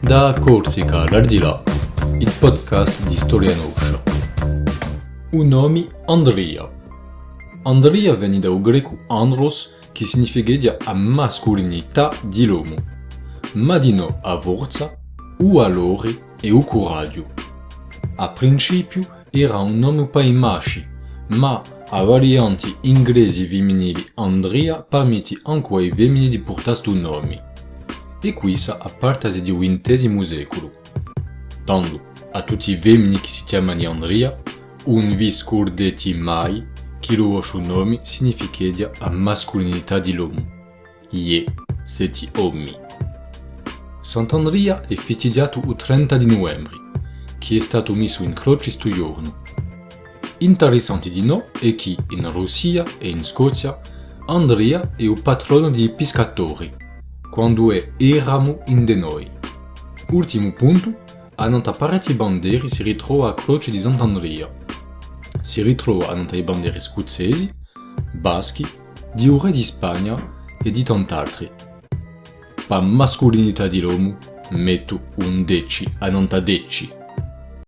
Da Corsica all'Ardilà, il podcast di Storia Noscia. Un nome Andrea. Andrea viene dal greco andros, che significa a mascolinità di l'uomo, ma di no a forza, o valore e o coraggio. A principio era un nome per i maschi, ma a varianti inglesi femminili Andrea permette anche ai femminili di portare questo nome. E questa a partire del XX secolo. Tanto a tutti i femmini che si chiamano Andrea, un vi scordate mai che il vostro nome significa a mascolinità di l'uomo. Ie, siete uomini. Sant'Andrea è festeggiato il 30 di novembre, che è stato messo in croce questo giorno. Interessante di no è che in Russia e in Scozia Andrea è il patrono dei pescatori, quando è eramo in de noi. Ultimo punto, a nota parecchie bandiere si ritrova a croce di Sant'Andrea. Si ritrova a nota i bandiere scozzesi, baschi, di un re di Spagna e di tant'altri. Per mascolinità di l'uomo, metto un deci a nota deci.